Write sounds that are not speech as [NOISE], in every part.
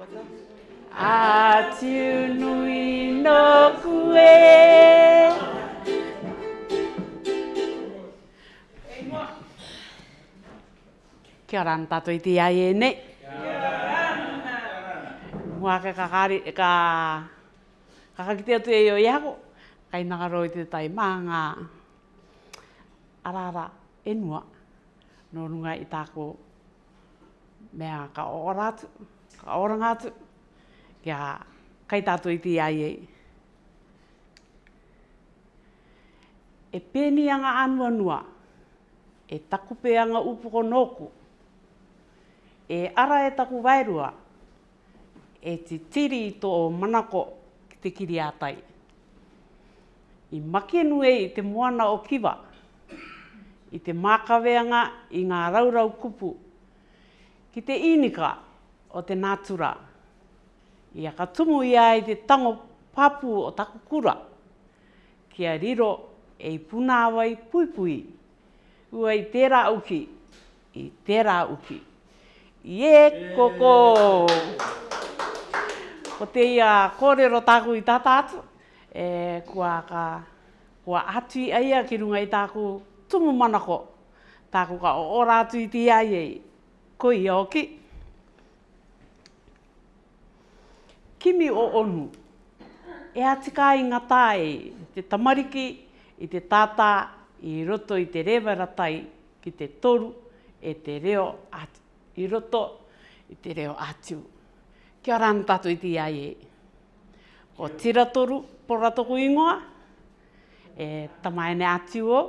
A tūnui no kue. Kia ora an tātou i te ai e nei. Kia ora an. Mua ka kakari, ka... Kakakite atu e o iago. Kai nakaro i te tai mānga. Arara, enua. Nō runga i tāko mea ka oratu. Kia Ka oranga atu. Kia kai tātu i ti ai ei. E pēni anga anua nua. E taku pē anga upuko nōku. E ara e taku vairua. E ti tiri i tō manako ki te kiri ātai. I makenu e i te moana o kiwa. I te mākaweanga i ngā raurau kupu. Ki te Ki te inika o te nātura. Ia ka tumu ia i te tango papu o takukura. Kia riro e i punāwai pui. Ua i tērā uki. I tērā uki. Ie koko! Ko te ia kōrero tāku i tātā atu. E, kua ka kua atui aia ki runga i tāku tumu manako. Tāku ka o ora atui te iai e. Koi hoki. Koi kimi o onu. E atika i ngā tāe, i te tamariki, i te tātā, i roto i te rewaratai, ki te toru, e te reo atu. I roto i te reo atu. Kia rana tatu i te iaie. Ko tira toru, poratoku ingoa, e tamaene atu o,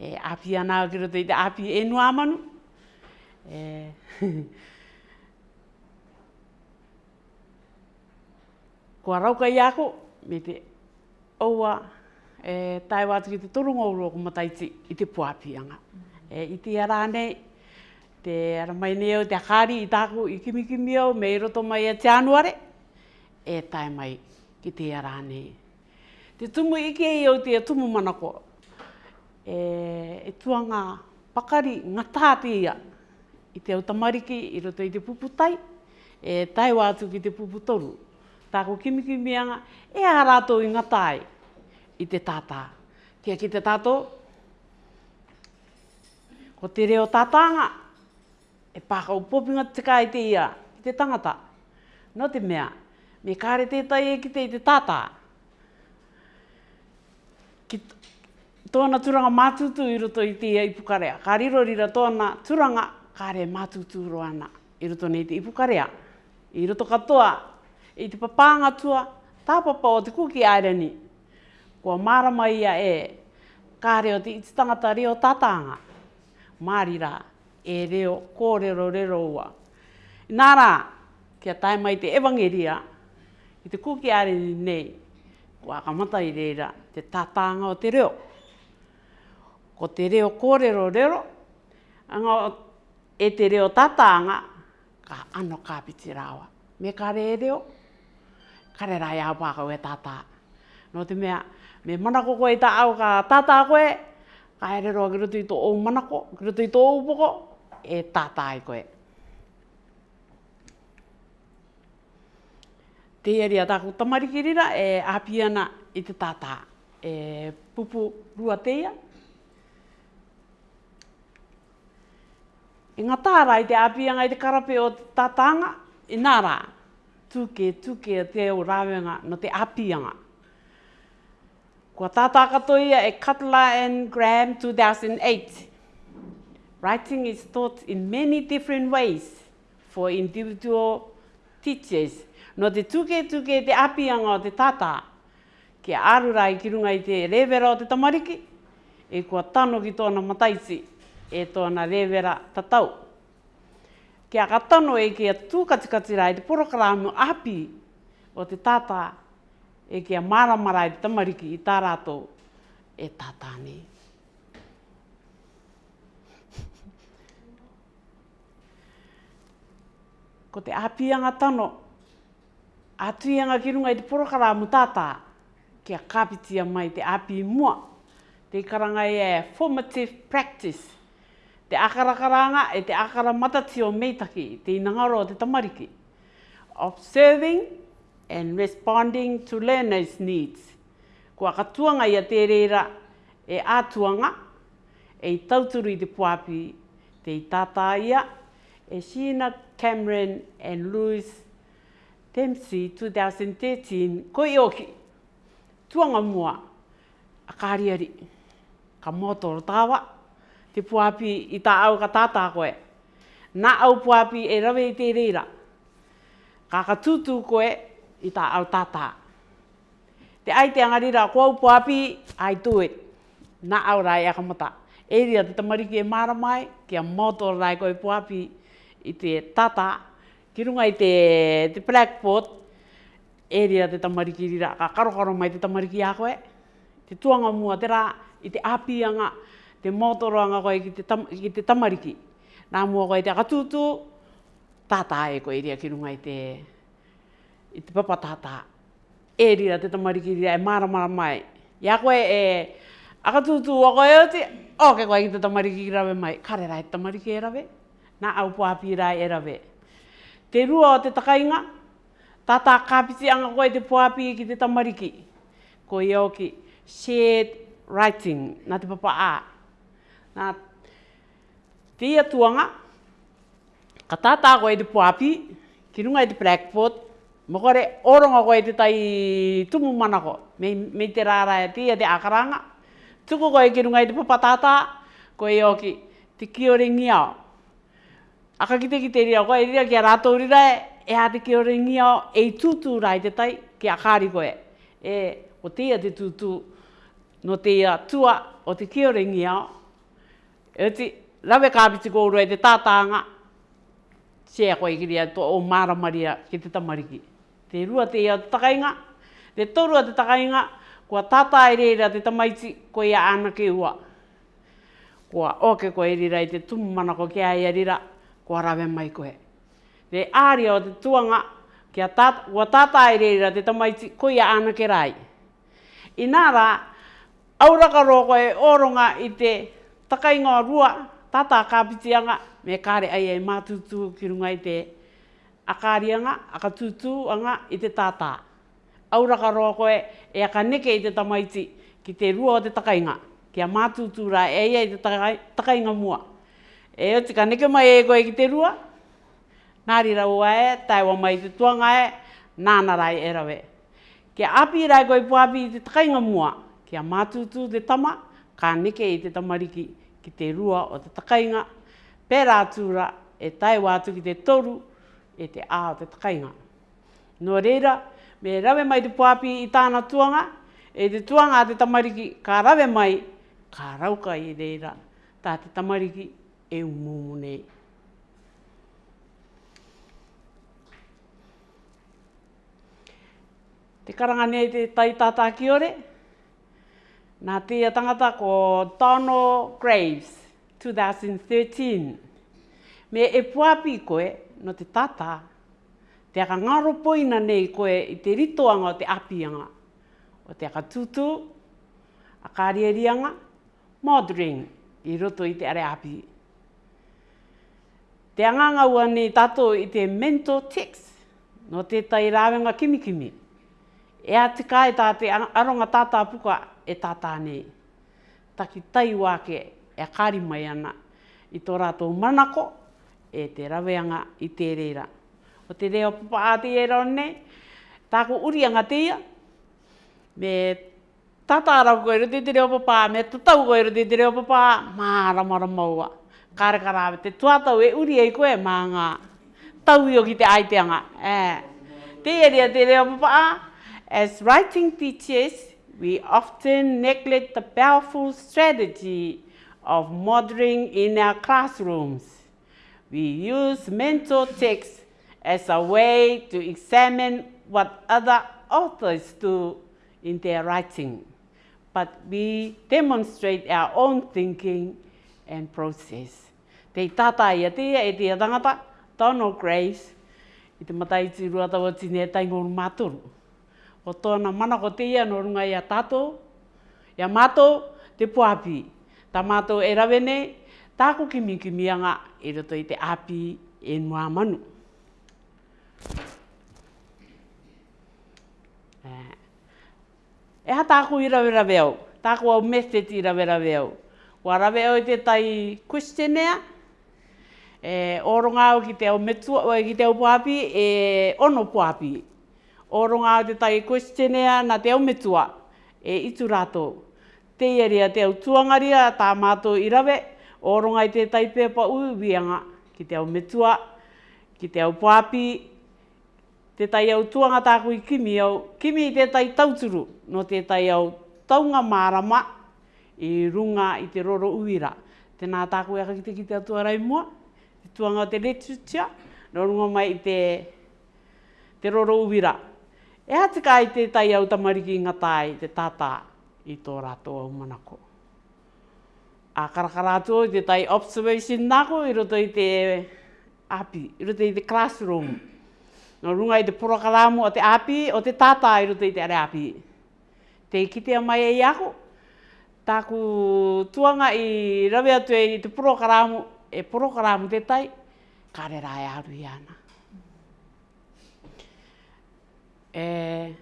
e api anau ki roto i te api enu amanu. E, [LAUGHS] kua rauka i ako, me te aua e, tai wātu ki te torunga uro o kumataiti i te puapianga. E, I te ara nei, te ara mai nei au, te akari i tāku i kimikimi au, me i roto mai a te anuare, e tai mai ki te ara nei. Te tumu ike i au te tumu manako, e, e tuanga pakari ngatā te ia, i te au i roto i te puputai, e tai wātu ki te puputoru tāko kimiki mianga, e a rātou i ngā tai, i te tātā. Kia ki te tātou, ko te reo tātānga, e pāka upopinga te kai te ia, i te tangata. Nō te mea, me kāre tētai e ki te i te tātā. Ki tōna turanga mātutu i roto i te ia i pukarea. Kā rirorira tōna turanga kāre mātutu roana i roto nei te i pukarea. I roto katoa, i te papanga tua, tā papa o te kuki airani. Kua marama ia e, kā reo te iti tangata reo tātanga. Māri rā, e reo, kō reo reo ua. Nā rā, kia taima i te evangeria, i te kuki airani nei, kua akamata i reira te tātanga o te reo. Ko te reo kō reo reo, anga e te reo tātanga, ka ano kāpiti rāua. Me kare e reo, kare rai a pā koe tātā. Nō te mea, me manako koe tā au ka tātā koe, ka ere roa kiro tui tō ou manako, kiro tui tō ou poko, e tātā i koe. Te eri a tāku tamarikirira e apiana i te tātā. E pupu rua teia, E ngā tārā i te apianga i te karape o te tātanga, i nā tuke tuke a te o rawenga no te apianga. Kua tātā katoia e Cutler and Graham 2008. Writing is taught in many different ways for individual teachers. No te tuke tuke te apianga o te tātā, ke arura i kirunga i te rewera o te tamariki, e kua tano ki tōna mataisi e tōna rewera tatau. Tātā kia katano e kia tūkatikatira e te porokarāmu api o te tātā e kia maramara e tamariki i tā rātou e tātā nei. ko te apianga tano, atuianga ki runga i te porokara mu tātā, kia kapitia amai te api mua, te karanga e formative practice te akarakaranga e te akara matati o meitaki, te inangaro o te tamariki. Observing and responding to learners' needs. Kua katuanga ia te reira e atuanga, e i tauturi te puapi, te i tata e Sheena Cameron and Louis Dempsey 2013, koi oki, tuanga mua, a kariari, ka motoro tawa, te puapi i tā au ka tātā koe. Nā au puapi e rawe i te reira. Ka ka tūtū koe i tā au tātā. Te ai te angarira, ko au puapi, I do it. Nā au rai a kamata. E ria te tamariki e māra mai, kia moto rai koe puapi i te tātā. Ki runga i te, te blackboard, e ria te tamariki rira. Ka karokaro mai te tamariki a koe. Te tuanga mua, te rā, i te apianga te motoranga koe ki te, tam, ki te tamariki. Nā mua koe te akatūtū, tātā e koe iria ki runga i te, i te papa tātā. E rira te tamariki rira e maramara mai. Ia koe e akatūtū a koe oti, o ke koe ki te tamariki i rawe mai. Kare rai te tamariki e rawe, nā au puapi rai e rawe. Te rua o te takainga, tātā kāpiti anga koe te puapi e ki te tamariki. Koe i oki, shared writing, nā te papa a. Nā, tia tuanga, ka tātā koe te puapi, ki runga i te Blackboard, mokore oronga koe te tai tumu manako, me, me te rāra e tia te akaranga, tuku koe ki runga i te papatātā, koe i oki, te kio re ngiao. Aka ki ki te ria koe, e ria ki a rātou rira e, e a te kio re ngiao, e i tūtū rai te tai, ki a kāri koe. E, o tia te tūtū, no tia tua, o te kio re ngiao, Eti lawe ka piti ko roe te tātanga. Se ko i to o mara maria ki te tamariki. Te rua te ia takainga. Te torua te takainga. Ko tata i reira te tamaiti ko ia ana ke ua. Ko oke ko i e reira i te tumumana ko kia ia rira. Ko rawe mai ko he. De ārea o te tuanga. Kia tat kua tata i e reira te tamaiti ko ya ana ke rai. I nā rā, roko e oronga ite takai ngā rua, tata a kāpitianga, me kāre ai e mātutu ki runga i te akārianga, akatutu anga i te tata. Auraka roa koe e aka neke i te tamaiti ki te rua o te takainga. Kia mātutu rā e ia i te takai, takainga mua. E o tika neke mai e koe ki te rua, nāri rau e, tai wa mai te tuanga e, nāna rai e rawe. Kia api rai koe puapi i te takainga mua, kia mātutu te tama, ka neke i te tamariki ki te rua o te takainga, pērā tūra e tai wātu ki te toru e te ā o te takainga. Nō reira, me rawe mai te puapi i tāna tuanga, e te tuanga a te tamariki, ka rawe mai, ka rauka i reira, tā te tamariki e umumune. Te karanga nei te tai tātā ki ore, Nā tia tangata ko Tono Graves, 2013. Me e puapi koe no te tata, te aka ngaro poina nei koe i te ritoanga o te apianga, o te aka tutu, a karierianga, modering i roto i te are api. Te anganga ua nei tato i te mento tics, no te tai rawenga kimikimi. Kimi. E a te kai tā te aronga tātā puka e tātā nei. Taki tai wāke e kāri mai ana i tō rātou manako e te raweanga i te reira. O te reo papa a te e rone, tāko urianga te teia, me tātā rau koeru te te reo papa, me tatau koeru te te reo papa, mā ramara maua. Kāre karāwe, te tuatau e uri ei koe, mā ngā tau i o ki te aiteanga. Eh, te ieria te reo papa As writing teachers, we often neglect the powerful strategy of modeling in our classrooms. We use mentor texts as a way to examine what other authors do in their writing, but we demonstrate our own thinking and process. Te tata ia te e te atangata, Donald Graves, i te matai tūrua tawa tine e taingoru mātoru. o tōna mana ko te ia norunga ia tato, ia mato te puapi. Ta mato e rawene, tāko ki miki mianga i roto i te api e nua manu. E ha tāko i rawe rawe au, tāko au method i rawe rawe au. Wa rawe au i te tai questionnaire, e oronga o ki te au metua, ki te au puapi, e ono puapi o runga o te tai questionea na te au metua e itu rato. Te iaria te au tuangaria tā mātou i rawe, o runga i te tai pepa ui wianga ki te au metua, ki te au pāpi, te tai au tuanga tāku i kimi au, kimi i te tai tauturu, no te tai au taunga mārama i runga i te roro uira. Tēnā tāku eka ki te ki te mua, te tuanga o te literature, no runga mai i te, te roro uira. Te roro uira. E hati kai te tai au tamariki ngā tai te tātā i tō rātou au manako. A karakara atu i te tai observation nāko i roto i te api, i roto i te classroom. No runga i te porakarāmu o te api, o te tātā i roto i te are api. Te kitea mai e iako, tāku tuanga i rawe atu i e te porakarāmu, e porakarāmu te tai, kare rāe aru i e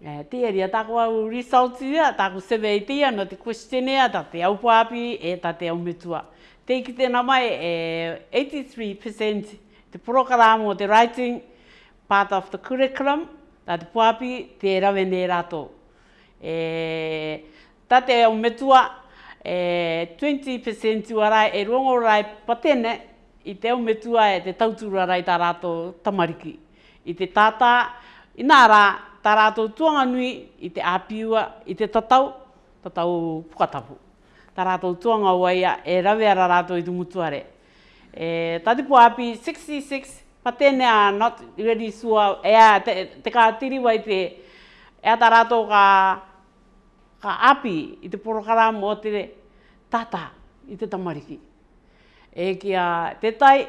e tia e ria ta kua u results ia ta ku se vei tia no te questionnaire ta te au puapi e ta te au metua te ki te nama e 83% te program o te writing part of the curriculum ta te puapi te rawe nei rato e ta te au metua e 20% uara e rongo rai patene i te o metua e te tauturara i tā rātou tamariki. I te tātā, i nā rā, tā rātou tuanga nui i te āpiua, i te tatau, tatau pukatapu. Tā rātou tuanga waia e rawera rātou i te mutuare. E, tātipu api 66, pa tēne not ready sure, ea te, te ka tiri wai te, ea tā rātou ka, ka api i te porokara mō te tātā i te tamariki e kia te tai,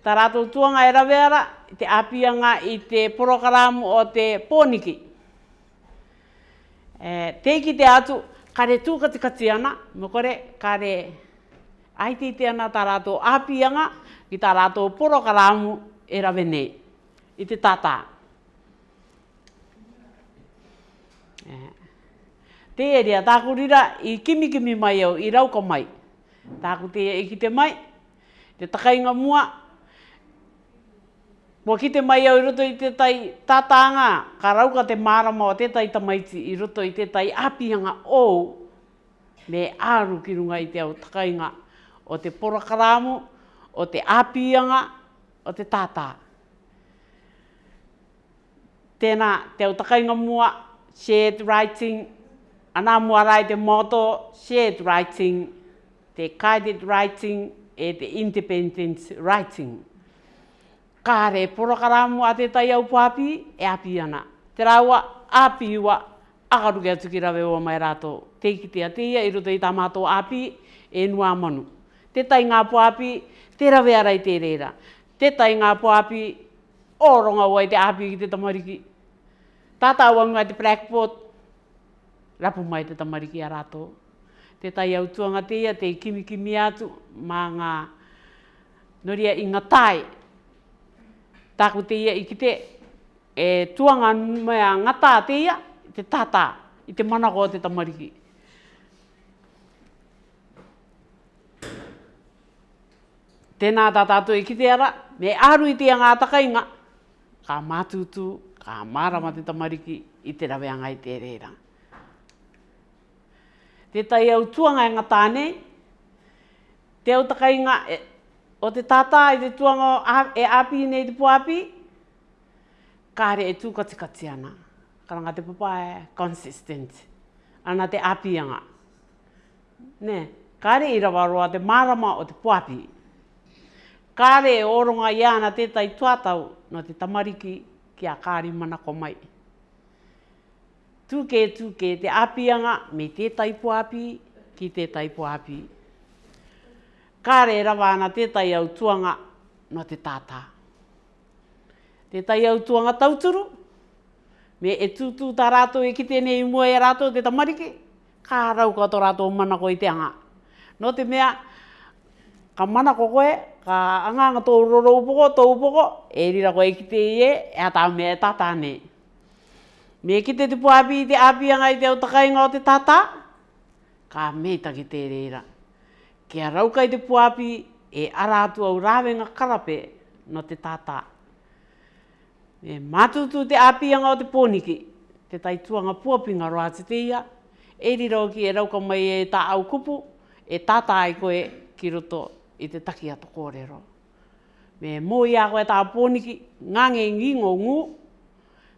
ta rātou tuanga e raweara, te apianga i te porokaramu o te pōniki. E, te ki te atu, kare tūkati kati ana, mokore, kare aiti te ana ta rātou apianga i ta rātou porokaramu e rawe nei, i te tātā. E, te eria, tāku rira i kimi kimi mai au, i rauka mai. Tāku te e ki te mai, te takainga mua. Mo ki te mai au i roto i te tai tātānga, ka rauka te marama o te tai tamaiti i roto i te tai apianga o me āru ki runga i te au takainga o te porakarāmu, o te apianga, o te tātā. Tēnā, te au takainga mua, shared writing, anā mua rai te moto, shared writing, te guided writing, e te independent writing. Kāre, porokarāmu a te tai au pāpi, e api ana. Te rāua, api ua, akaruke atu ki rawe ua mai rātou. Te ki te ateia, i roto i tā mātou api, e nua manu. Te tai ngā pāpi, te rawe arai te reira. Te tai ngā pāpi, oronga ua i te api ki te tamariki. Tātā ua ngā te prakpot rapu mai te tamariki a rātou te tai au tuanga te ia, te kimikimi atu, mā ngā noria i ngā tai. Tāku te i kite, e tuanga mea ngā tā te ia, te tātā, i te manako o te tamariki. Tēnā tātātou i e kite ara, me aru i te ngā takainga, ka mātutu, ka mārama te tamariki, i te rawe angai te reiranga te tai au tuanga e ngatane, te au takai nga, e, o te tata i te tuanga e api nei te puapi, kāre e tū kati kati ana. Karanga te papa e consistent, ana te api anga. Ne, kāre i rawaroa te marama o te puapi. Kāre e oronga i ana te tai tuatau no te tamariki ki a kāri mana komai tūke tūke te apianga me te taipu api ki te taipu api. Kā re rawana te tai au tuanga no te tātā. Te tai au tuanga tauturu, me e tūtū tā rātou e ki tēnei mua e rātou te tamariki, kā rau kā tō rātou manako i te anga. No te mea, ka manako koe, ka anganga tō roro upoko, tō upoko, e rira koe kite te e, e a tā mea e tātā nei. Me ki te te puabi i te api anga i te autakainga o te tata. Ka me ta ki te reira. Ke a rauka i te puabi e ara atu au rāwenga karape no te tata. E matutu te api anga o te pōniki. Te tai tuanga puapinga roa te te ia. E rira ki e rauka mai e ta au kupu. E tata ai koe ki roto i te takia to kōrero. Me mō i a koe tā pōniki, ngā ngi ngī ngō ngū,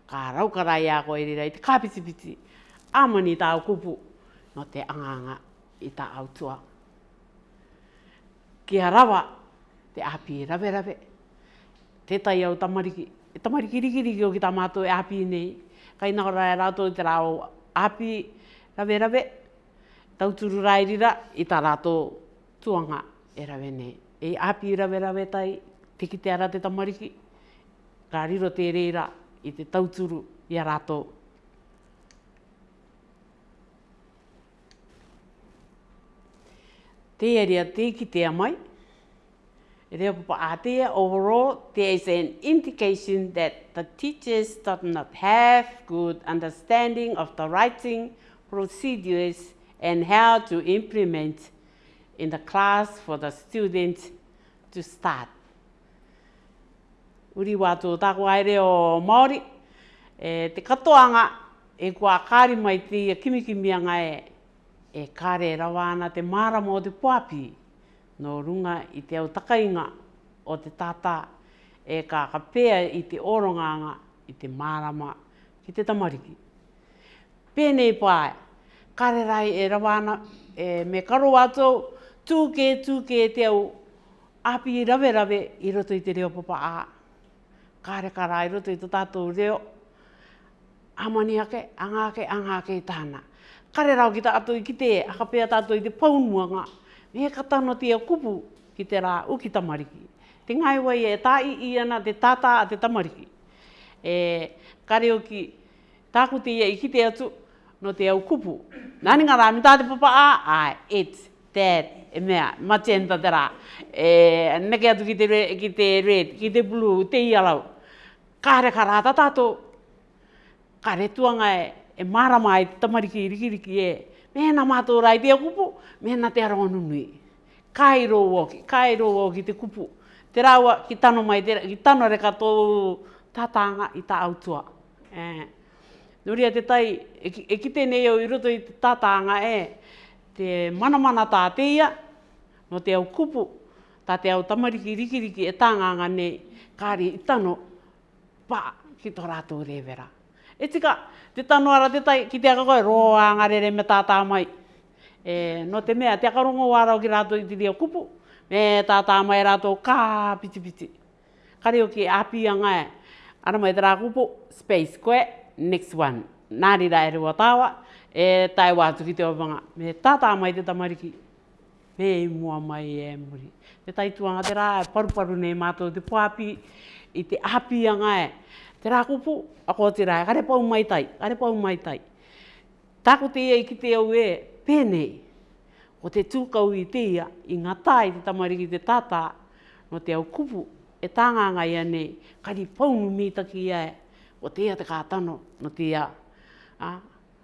ka rau ka rai a koe rira i te kāpitipiti. Āmani tāu kupu, no te anganga i tā autua. Kia rawa, te api i rave rave. Te tai au tamariki, e tamariki rikiriki o ki tā mātou e api nei. Kai nā rai e rātou i te rāo api rave rave. Tau turu rai rira i tā rātou tuanga e rave nei. E api rave rave tai, te ki te ara te tamariki. Rāriro te reira, i te tauturu i a rātou. Te te ki te amai. E papa atea, overall, there is an indication that the teachers do not have good understanding of the writing procedures and how to implement in the class for the students to start. uri wā tō tāko aere o Māori. E, te katoanga e kua kāri mai te ia kimikimia ngai e, e kāre rawa ana te mārama o te puapi no runga i te au o te tātā e kā ka pēa i te oronganga i te mārama ki te tamariki. Pēnei pāe, kāre rai e rawa ana e, me karo atou, tūke tūke e te au api rave rave i roto i te reo papa āa kāre ka rai roto i tō tātou reo. Amani ake, anga ake, anga ake i tāna. Kare rau ki tātou i ki te, aka pea tātou i te paunua ngā. Me he katano tia kupu ki te rā uki tamariki. Te ngai wai e tā i iana te tātā a te tamariki. E, kare o ki tāku tia e i ki atu no te au kupu. Nāni ngā rā, mi tā te papa a, a, et, dad, e mea, ma tenta te rā. E, neke atu ki te red, ki te blue, te ialau kāre ka rāta tātō. Ka re tuanga e, e marama ai tamariki iriki riki e. Mēna mātō rai te kupu, mēna te aro anunui. Kai rō wāki, kai rō wāki te kupu. Te rāua ki tano mai, te, ki tano re ka tō tātānga i tā autua. E. Nuri te tai, e, e ki tēnei au i roto i tātānga e, te mana mana tā teia, no te au kupu, tā te au tamariki riki riki e tānganga nei, kāri i tano, pā, ki tō rātou rewera. E tika, te tanu ara te tai, ki te aka koe, roa ngarere me tātā mai. E, no te mea, te aka rongo wāra o ki rātou i te dia kupu, me tātā mai rātou kā piti piti. o ki api a ngai, e, ara mai te rā kupu, space koe, next one. Nāri rā e rua tāwa, e tai wātu ki te opanga, me tātā mai te tamariki. Me mua mai e muri. Te tai tuanga te rā, e paru paru nei mātou te puapi i te api a ngai. E. Te rā kupu, a ko te rai, gare pau mai tai, kare pau mai tai. Tāko te ia i ki te au e, pēnei, o te tūkau i te ia, i ngā tai te tamariki te tātā, no te au kupu, e tānga ngai kare pau paunu mītaki ia e, ko te ia te kātano, no te ia, a,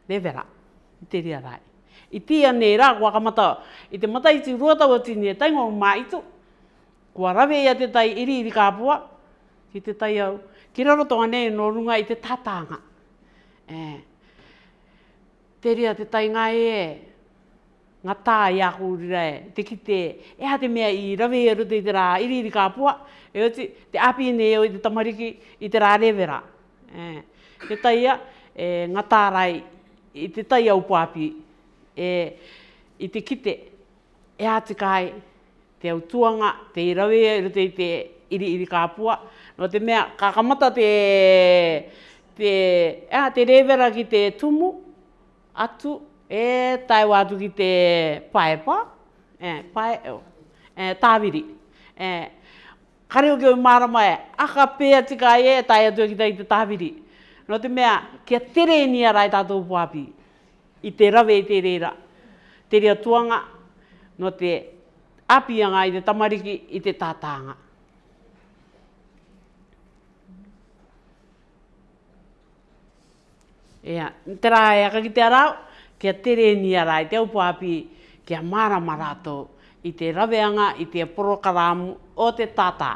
levera, i te ria rai. I te ia nei rā, kua kamata, i te mata i te ruatau atini e taingo maitu, kua rawe ia te tai iri iri kāpua, ki te tai au. Ki raro tonga nei no runga i te tātanga. E. Te rea te tai ngā e, ngā tā i aku urira e, te ki e ha te mea i rawe e rute i te rā iri iri kāpua, e oti, te api nei o i te tamariki i te rā rewera. E. Te tai a, e, ngā tā rai, i te tai au pāpi, e, i te kite, e ha te kai, te au tuanga, te i rawe e rute i te iri iri kāpua, No te mea, kakamata te, te, ea, te rewera ki te tumu, atu, e taiwa watu ki te paepa, e, pae, o, e, e, tāwiri. E, kare o keo marama e, aka pēa tika e, tai atu e ki te tāwiri. No te mea, kia tere ni a rai tātou puapi, i te rawe i te reira, te rea tuanga, no te apianga i te tamariki, i te tātanga. Ea, tera e a kakite a rau, kia tere ni a rai, te upo api, kia mara marato, i te raveanga, i te porokaramu, o te tata.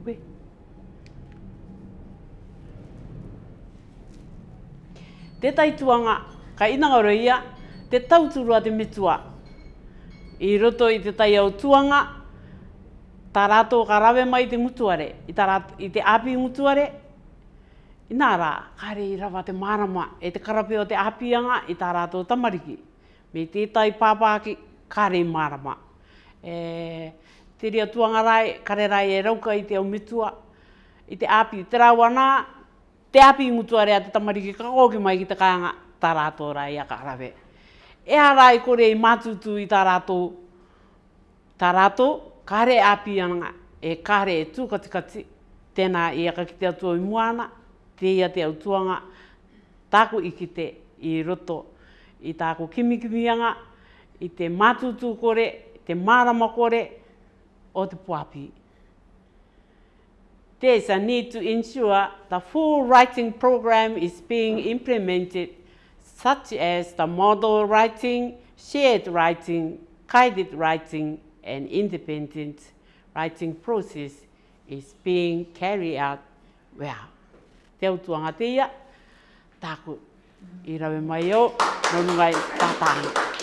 Ube. Te taituanga, ka inangaro ia, te tauturua te metua. I roto i te tai au tuanga, tarato rātou ka rave mai te mutuare, i, tā, i te api mutuare, Inara, nā i rawa te marama e te karape o te apianga i tā rā tamariki. Me tētai pāpāki, kāre i marama. E, te rea tuanga kare rai e rauka i te au mitua, i te api. Te rāua te api i mutua rea te tamariki kakoki mai ki te kāanga, tā rā tō rai a karape. E a rai kore i matutu i tā rā tō. Tā rā tō, kāre apianga, e kare e tūkatikati, tēnā i aka ki te atua i muana, te ia te tāku i roto, i tāku kimikimianga, i te mātutu kore, te mārama kore, o te puapi. There is a need to ensure the full writing program is being implemented, such as the model writing, shared writing, guided writing, and independent writing process is being carried out well. te autuanga te ia, tāku, i rawe mai au, nō nungai,